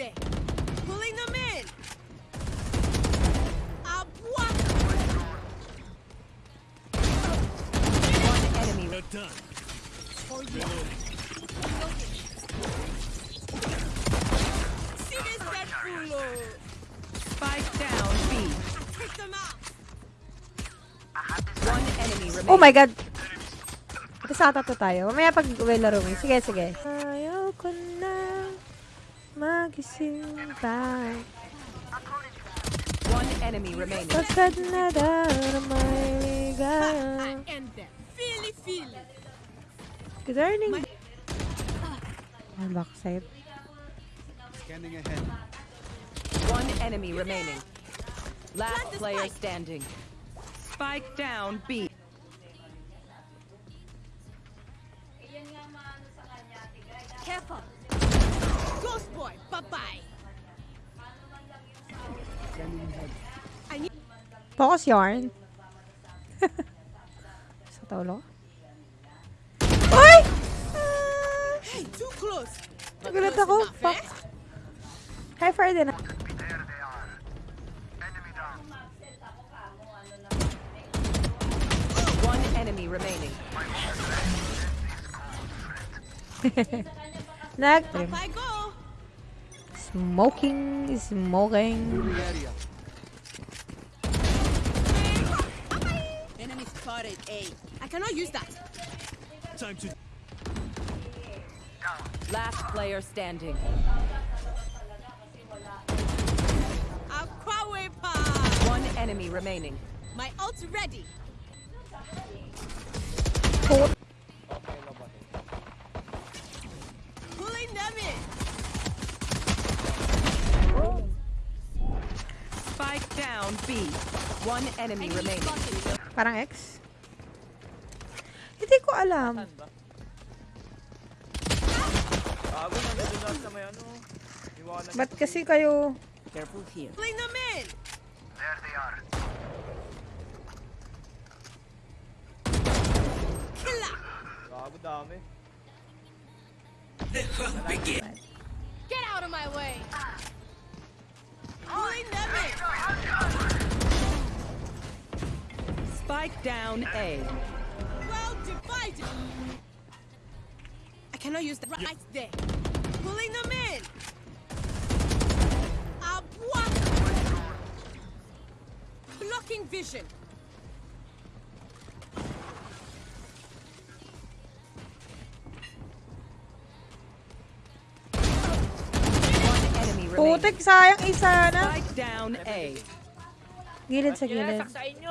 there. Pulling them in. A block. One enemy. We're done. For you. See this dead culo. Oh. Spike down B. Take them out. One enemy remaining. Oh my god! Ito sa to tayo. Mamaya pag uwi laro mo. Sige, sige. Ayaw ko na magising pa. One enemy remaining. Pagkat nadarama may ligaya. I end them. Feely, feely. Good morning. My- Ang backside. Scanning ahead. One enemy remaining. Last player standing. Spike down B. more. Bye-bye. Focus yarn. Sa taulo. Uy! Too close. Nagulat ako. Fuck. Eh? Hi, Friday na. One enemy remaining. Nag-trim. Up I. Smoking, smoking. Enemy spotted A. I cannot use that. Time to Last player standing. One enemy remaining. My ult's ready. Put. Pulling them in. Spike down B. One enemy remaining. Parang X? Hindi ko alam. Ba't kasi kayo... Careful here. Bring them in! There they are. Killa! Gago dami. The. Get out of my way! Ah. Spike down A. Well divided. I cannot use that right there. Pulling them in. A block. Blocking vision. One enemy remaining. Putik, sayang isa na. Down A. Gilid sa Sige, gilid. saksain nyo.